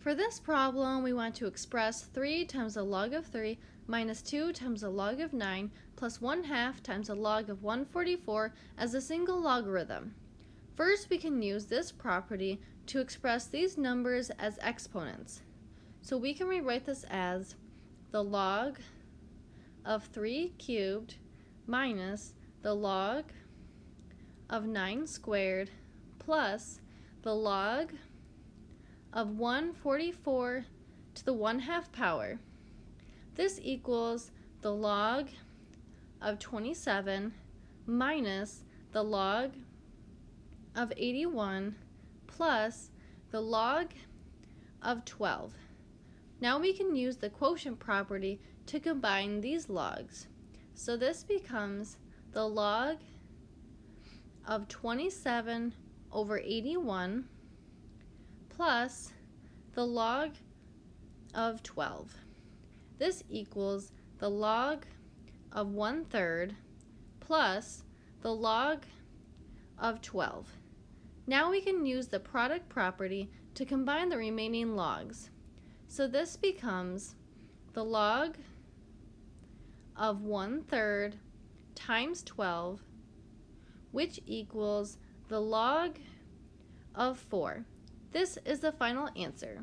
For this problem, we want to express 3 times the log of 3 minus 2 times the log of 9 plus 1 half times the log of 144 as a single logarithm. First, we can use this property to express these numbers as exponents. So we can rewrite this as the log of 3 cubed minus the log of 9 squared plus the log of 144 to the 1 half power. This equals the log of 27 minus the log of 81 plus the log of 12. Now we can use the quotient property to combine these logs. So this becomes the log of 27 over 81 plus the log of 12. This equals the log of 1 third plus the log of 12. Now we can use the product property to combine the remaining logs. So this becomes the log of 1 third times 12, which equals the log of 4. This is the final answer.